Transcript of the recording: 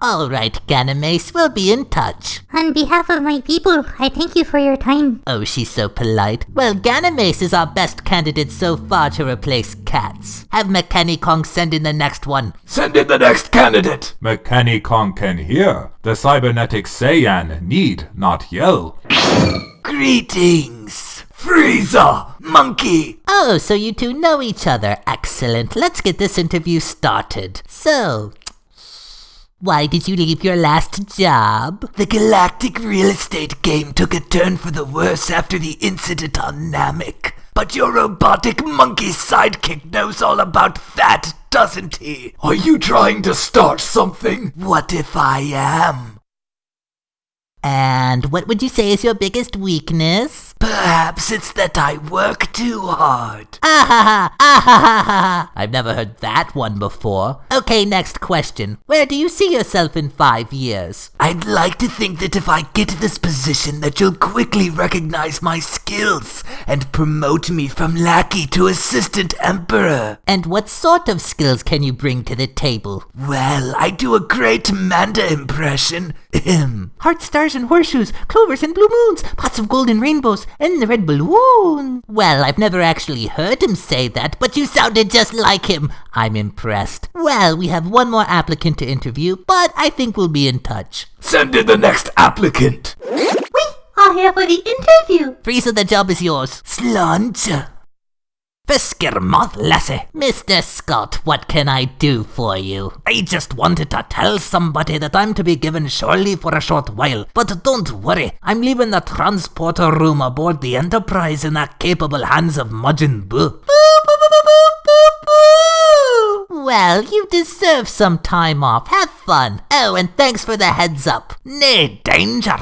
Alright, Ganymede, we'll be in touch. On behalf of my people, I thank you for your time. Oh, she's so polite. Well, Ganymede is our best candidate so far to replace Cats. Have McKenny Kong send in the next one. Send in the next candidate. McKenny Kong can hear. The cybernetic Saiyan need not yell. Greetings. Frieza, monkey. Oh, so you two know each other. Excellent. Let's get this interview started. So, why did you leave your last job? The galactic real estate game took a turn for the worse after the incident on Namek. But your robotic monkey sidekick knows all about that, doesn't he? Are you trying to start something? What if I am? And what would you say is your biggest weakness? Perhaps it's that I work too hard. Ah ha ha! Ah ha ha ha! I've never heard that one before. Okay, next question. Where do you see yourself in five years? I'd like to think that if I get this position that you'll quickly recognize my skills and promote me from lackey to assistant emperor. And what sort of skills can you bring to the table? Well, I do a great Manda impression. Ahem. Heart stars and horseshoes, clovers and blue moons, pots of gold and rainbows, and the red balloon. Well, I've never actually heard him say that, but you sounded just like him. I'm impressed. Well, we have one more applicant to interview, but I think we'll be in touch. Send in the next applicant. We are here for the interview. Frieza, the job is yours. Slunch. Fisker Moth Lassie. Mr. Scott, what can I do for you? I just wanted to tell somebody that I'm to be given surely for a short while. But don't worry, I'm leaving the transporter room aboard the Enterprise in the capable hands of Majin Buu. Well, you deserve some time off. Have fun. Oh, and thanks for the heads up. Nay danger.